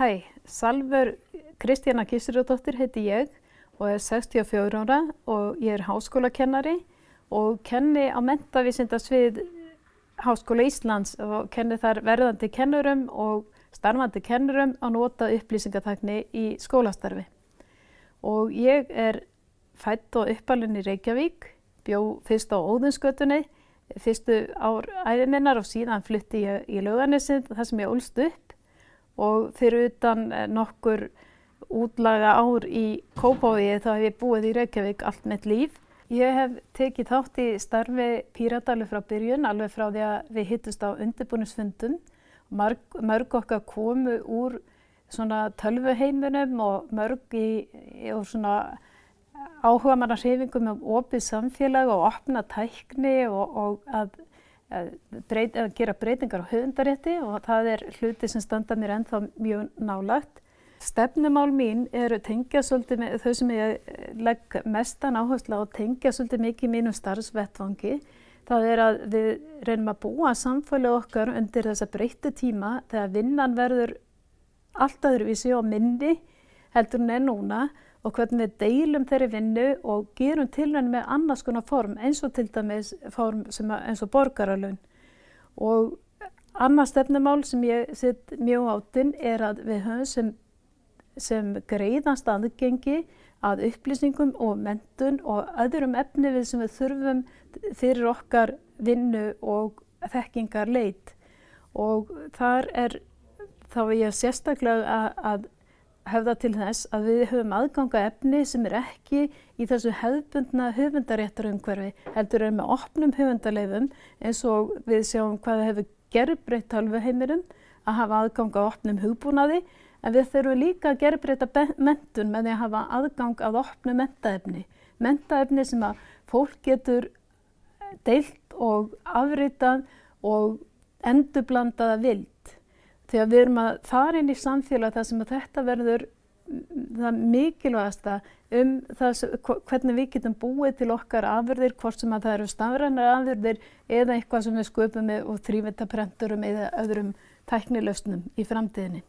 Hæ, Salver Kristjana Kísirjóðdóttir heiti ég og er 64 ára og ég er háskólakennari og kenni á mentavísindasvið Háskóla Íslands og kenni þar verðandi kennurum og starfandi kennurum á nota upplýsingatakni í skólastarfi. Og ég er fætt og uppalinn í Reykjavík, bjó fyrst á Óðinsgötunni, fyrstu ár æðiminnar og síðan flytti ég í Laugarnesið þar sem ég ólst upp og fyrir utan nokkur útlaga ár í Kópavogi þá hef ég búið í Reykjavík allt mitt líf. Ég hef tekið þátt í starfi Píratalu frá byrjun, alveg frá því að við hittust á undirbúnisfundum. Mörg, mörg okkar komu úr svona tölvuheiminum og mörg í, í áhuga manna hreyfingum um opið samfélag og opna tækni og, og að, breyt, að gera breytingar á höfundarétti og það er hluti sem standa mér ennþá mjög nálagt. Stefnumál mín eru tengja svolítið með þau sem ég eh, legg mestan áherslu á tengja svolítið mikið mínum starfsvettvangi. Það er að við reynum að búa samfélagi okkar undir þessa breyttu tíma þegar vinnan verður allt öðruvísi og minni heldur en er núna og hvernig við deilum þeirri vinnu og gerum tilvægni með annars konar form eins og til dæmis form eins og borgaralun. Og annars stefnumál sem ég sitt mjög átinn er að við höfum sem sem greiðast aðgengi að upplýsingum og mentun og öðrum efni við sem við þurfum fyrir okkar vinnu og þekkingar leit og þar er þá er ég sérstaklega að, að hefða til þess að við höfum aðganga efni sem er ekki í þessu hefðbundna höfundaréttarumhverfi heldur er með opnum höfundarleifum eins og við sjáum hvað hefur gerðbreytt halvuheimirum að hafa aðganga á opnum hugbúnaði En við þurfum líka að gera breyta mentun með því að hafa aðgang að opnu mentaefni. Mentaefni sem að fólk getur deilt og afritað og endurblandaða vild. Þegar við erum að fara inn í samfélag þar sem að þetta verður það mikilvægasta um það, hvernig við getum búið til okkar afurðir, hvort sem að það eru stafrænar afurðir eða eitthvað sem við sköpum með og þrývita prenturum eða öðrum tæknilöfnum í framtíðinni.